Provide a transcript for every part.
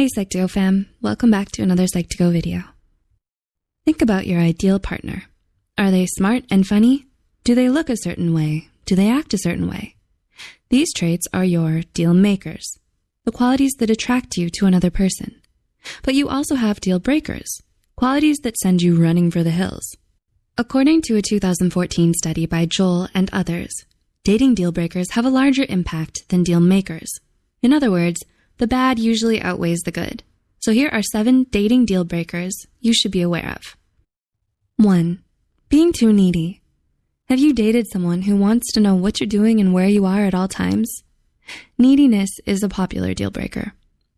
Hey Psych2Go fam, welcome back to another Psych2Go video. Think about your ideal partner. Are they smart and funny? Do they look a certain way? Do they act a certain way? These traits are your deal makers, the qualities that attract you to another person. But you also have deal breakers, qualities that send you running for the hills. According to a 2014 study by Joel and others, dating deal breakers have a larger impact than deal makers. In other words, the bad usually outweighs the good. So here are seven dating deal breakers you should be aware of. One, being too needy. Have you dated someone who wants to know what you're doing and where you are at all times? Neediness is a popular deal breaker.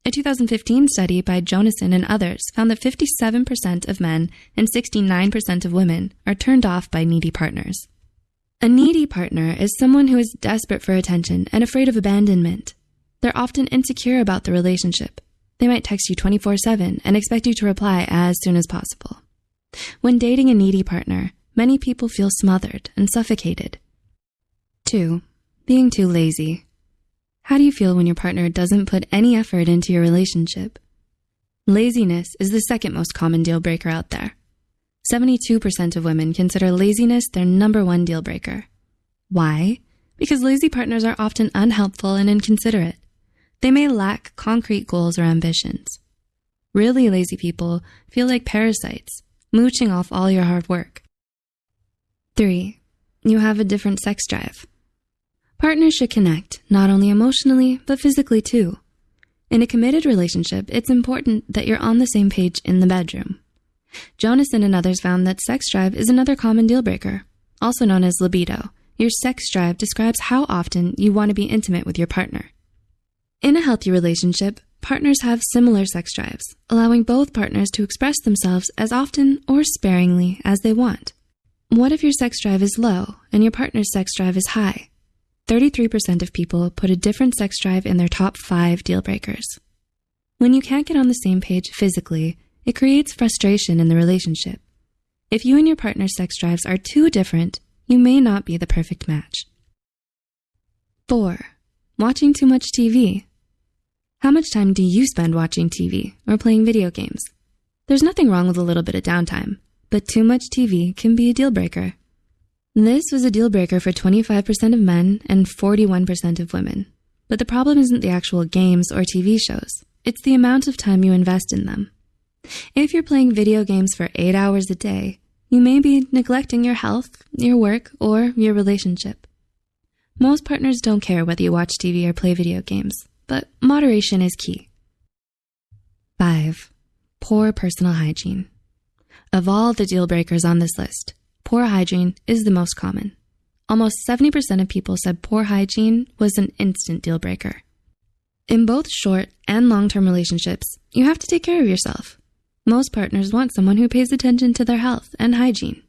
A 2015 study by Jonason and others found that 57% of men and 69% of women are turned off by needy partners. A needy partner is someone who is desperate for attention and afraid of abandonment. They're often insecure about the relationship. They might text you 24 7 and expect you to reply as soon as possible. When dating a needy partner, many people feel smothered and suffocated. 2. Being too lazy. How do you feel when your partner doesn't put any effort into your relationship? Laziness is the second most common deal breaker out there. 72% of women consider laziness their number one deal breaker. Why? Because lazy partners are often unhelpful and inconsiderate. They may lack concrete goals or ambitions. Really lazy people feel like parasites, mooching off all your hard work. 3. You have a different sex drive. Partners should connect, not only emotionally, but physically too. In a committed relationship, it's important that you're on the same page in the bedroom. Jonason and others found that sex drive is another common deal breaker, also known as libido. Your sex drive describes how often you want to be intimate with your partner. In a healthy relationship, partners have similar sex drives, allowing both partners to express themselves as often or sparingly as they want. What if your sex drive is low and your partner's sex drive is high? 33% of people put a different sex drive in their top five deal breakers. When you can't get on the same page physically, it creates frustration in the relationship. If you and your partner's sex drives are too different, you may not be the perfect match. 4. Watching too much TV. How much time do you spend watching TV or playing video games? There's nothing wrong with a little bit of downtime, but too much TV can be a deal breaker. This was a deal breaker for 25% of men and 41% of women. But the problem isn't the actual games or TV shows, it's the amount of time you invest in them. If you're playing video games for eight hours a day, you may be neglecting your health, your work, or your relationship. Most partners don't care whether you watch TV or play video games but moderation is key. 5. Poor personal hygiene. Of all the deal breakers on this list, poor hygiene is the most common. Almost 70% of people said poor hygiene was an instant deal breaker. In both short and long term relationships, you have to take care of yourself. Most partners want someone who pays attention to their health and hygiene,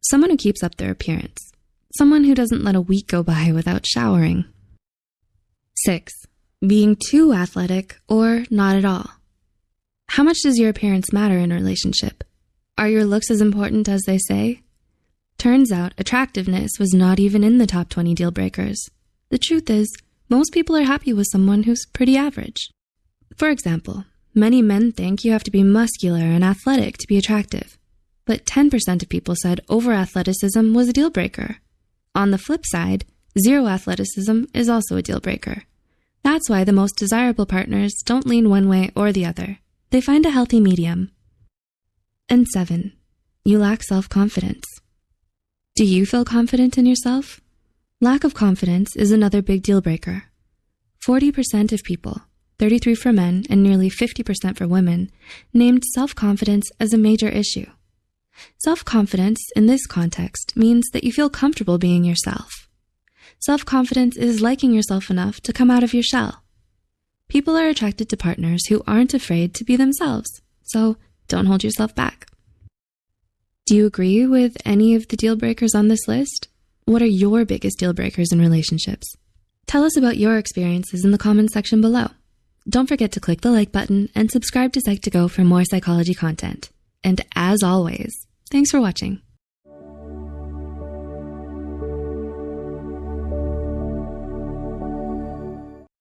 someone who keeps up their appearance, someone who doesn't let a week go by without showering. 6 being too athletic or not at all. How much does your appearance matter in a relationship? Are your looks as important as they say? Turns out attractiveness was not even in the top 20 deal breakers. The truth is, most people are happy with someone who's pretty average. For example, many men think you have to be muscular and athletic to be attractive, but 10% of people said over athleticism was a deal breaker. On the flip side, zero athleticism is also a deal breaker. That's why the most desirable partners don't lean one way or the other. They find a healthy medium. And seven, you lack self confidence. Do you feel confident in yourself? Lack of confidence is another big deal breaker. 40% of people, 33 for men and nearly 50% for women, named self confidence as a major issue. Self confidence in this context means that you feel comfortable being yourself. Self confidence is liking yourself enough to come out of your shell. People are attracted to partners who aren't afraid to be themselves, so don't hold yourself back. Do you agree with any of the deal breakers on this list? What are your biggest deal breakers in relationships? Tell us about your experiences in the comments section below. Don't forget to click the like button and subscribe to Psych2Go for more psychology content. And as always, thanks for watching.